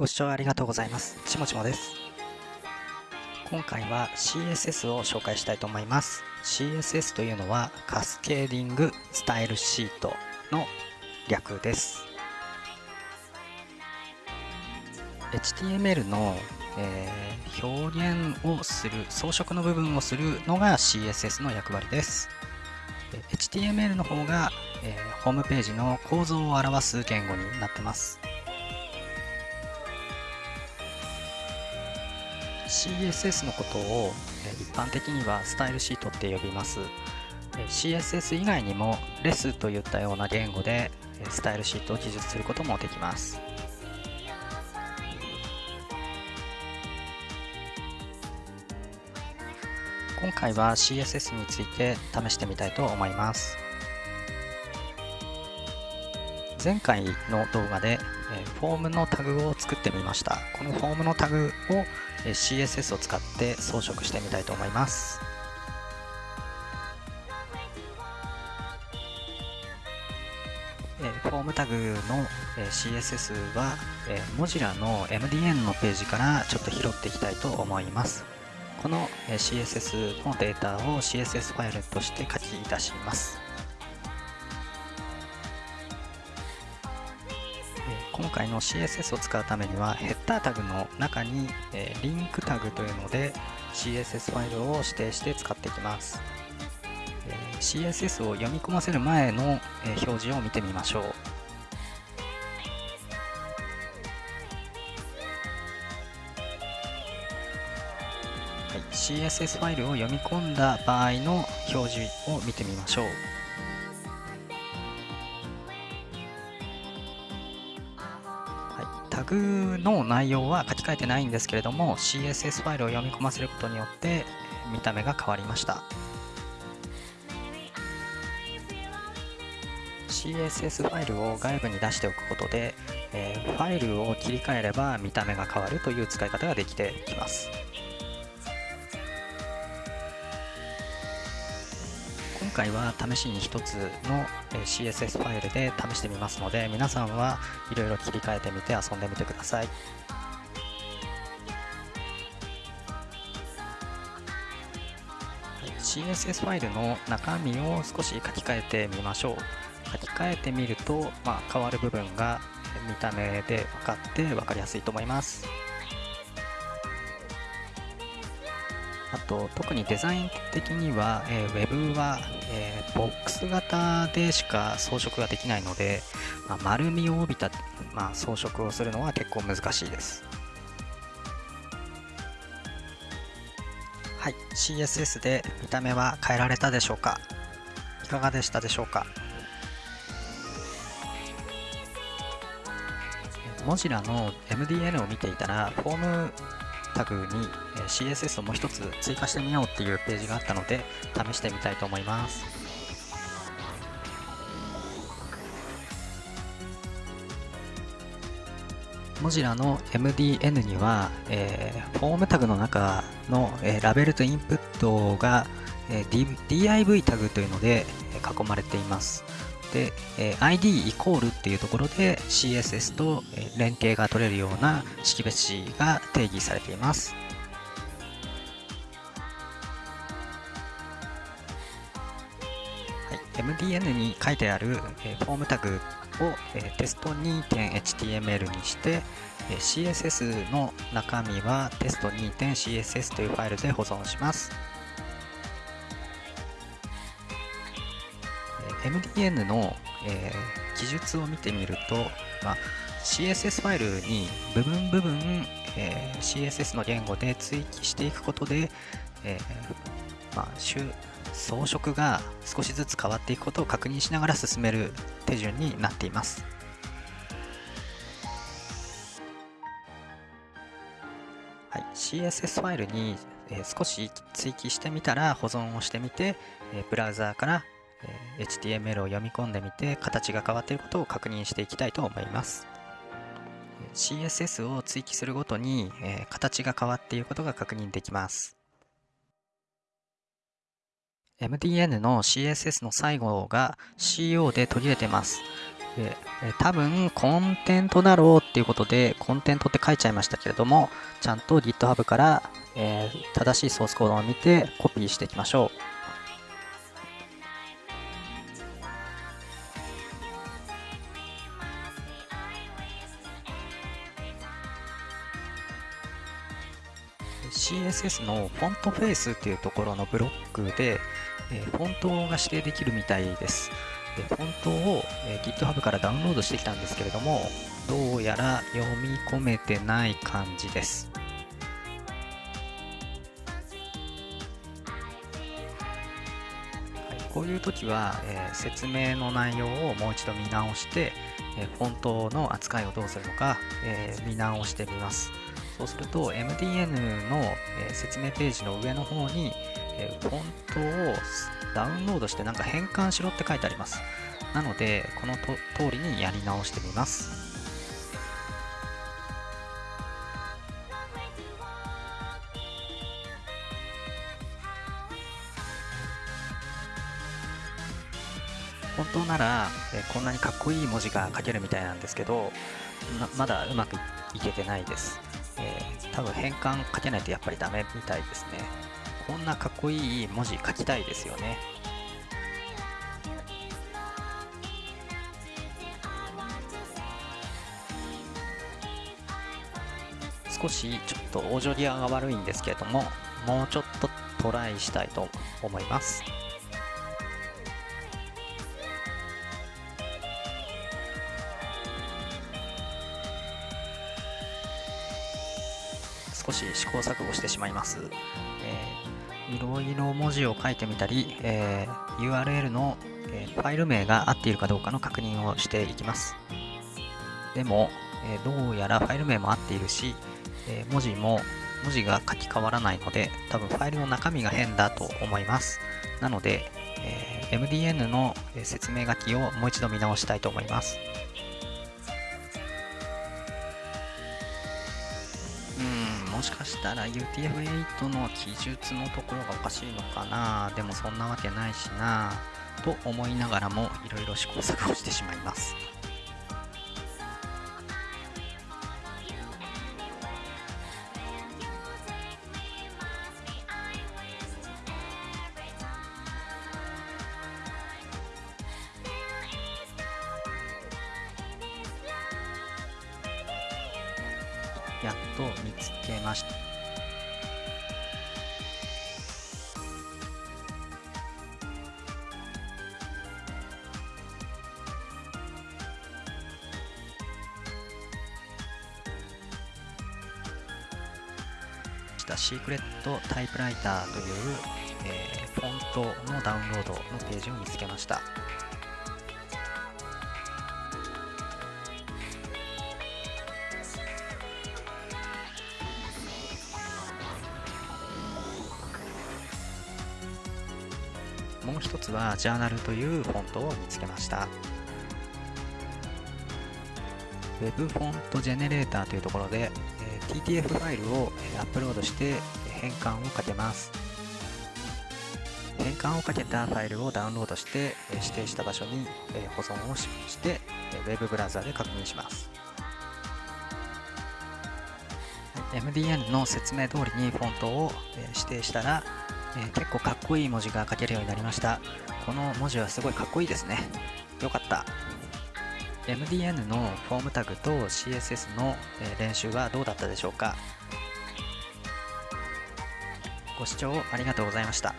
ご視聴ありがとうございます。ちもちもです。今回は CSS を紹介したいと思います。CSS というのはカスケーディングスタイルシートの略です。HTML の、えー、表現をする装飾の部分をするのが CSS の役割です。HTML の方が、えー、ホームページの構造を表す言語になってます。CSS のことを一般的にはスタイルシートって呼びます。CSS 以外にもレスといったような言語でスタイルシートを記述することもできます。今回は CSS について試してみたいと思います。前回の動画でフォームのタグを作ってみました。このフォームのタグを CSS を使って装飾してみたいと思います。フォームタグの CSS は Mozilla の MDN のページからちょっと拾っていきたいと思います。この CSS のデータを CSS ファイルとして書き出します。今回の CSS を使うためにはヘッダータグの中に、えリンクタグというので CSS ファイルを指定して使っていきます、え CSS を読み込ませる前の、え表示を見てみましょう。はい、CSS ファイルを読み込んだ場合の表示を見てみましょう。タグの内容は書き換えてないんですけれども CSS ファイルを読み込ませることによって見た目が変わりました。CSS ファイルを外部に出しておくことで、えー、ファイルを切り替えれば見た目が変わるという使い方ができてきます。今回は試しに1つの CSS ファイルで試してみますので皆さんはいろいろ切り替えてみて遊んでみてください。CSS ファイルの中身を少し書き換えてみましょう書き換えてみると、まあ、変わる部分が見た目で分かって分かりやすいと思いますあと特にデザイン的には、えー、Web は、えー、ボックス型でしか装飾ができないので、まあ、丸みを帯びた、まあ、装飾をするのは結構難しいです。はい、CSS で見た目は変えられたでしょうか？いかがでしたでしょうか？モジラの MDN を見ていたらフォームタグに CSS をもう一つ追加してみようっていうページがあったので試してみたいと思います。モジラの MDN には、えー、フォームタグの中の、えー、ラベルとインプットが、えー、div タグというので囲まれています。で、え ID イコールっていうところで CSS と連携が取れるような識別子が定義されています。MDN に書いてある、フォームタグを、テスト 2.html にして、CSS の中身はテスト 2.css というファイルで保存します。MDN の、えー、記述を見てみると、まあ、CSS ファイルに部分部分、えー、CSS の言語で追記していくことで、えー、まあ、装飾が少しずつ変わっていくことを確認しながら進める手順になっています。はい、CSS ファイルに、えー、少し追記してみたら保存をしてみて、えー、ブラウザーからえ HTML を読み込んでみて形が変わっていることを確認していきたいと思います。CSS を追記するごとに、え形が変わっていることが確認できます。MDN の CSS の最後が CO で途切れてます。で多分コンテントだろうっていうことでコンテントって書いちゃいましたけれどもちゃんと GitHub から、えー、正しいソースコードを見てコピーしていきましょう。CSS のフォントフェイスっていうところのブロックで、えフォントが指定できるみたいです。でフォントを、え GitHub からダウンロードしてきたんですけれども、どうやら読み込めてない感じです。こういう時は、えー、説明の内容をもう一度見直して、えー、フォントの扱いをどうするのか、えー、見直してみます。そうすると MDN の、説明ページの上の方に、えフォントをダウンロードしてなんか変換しろって書いてあります。なので、このと通りにやり直してみます。本当なら、こんなにかっこいい文字が書けるみたいなんですけどまだうまくいけてないです。えー、多分変換書けないとやっぱりダメみたいですね。こんなかっこいい文字書きたいですよね。少しちょっとオージョリアが悪いんですけれども、もうちょっとトライしたいと思います。少し試行錯誤してしまいます。えー、いろいろ文字を書いてみたり、えー、URL の、えー、ファイル名が合っているかどうかの確認をしていきます。でも、えどうやらファイル名も合っているし、え文字も文字が書き換わらないので、多分ファイルの中身が変だと思います。なので、え MDN の説明書きをもう一度見直したいと思います。もしかしたら UTF-8 の記述のところがおかしいのかな？でもそんなわけないしなと思いながらもいろいろ試行錯誤してしまいます。やっと見つけました。シークレットタイプライターという、えー、フォントのダウンロードのページを見つけました。もう一つはジャーナルというフォントを見つけました。Web フォントジェネレーターというところで、え TTF ファイルをアップロードして変換をかけます。変換をかけたファイルをダウンロードして指定した場所に保存をして Web ブラウザで確認します。MDN の説明通りにフォントを指定したらえー、結構かっこいい文字が書けるようになりました。この文字はすごいかっこいいですね。よかった。MDN のフォームタグと CSS の練習はどうだったでしょうか。ご視聴ありがとうございました。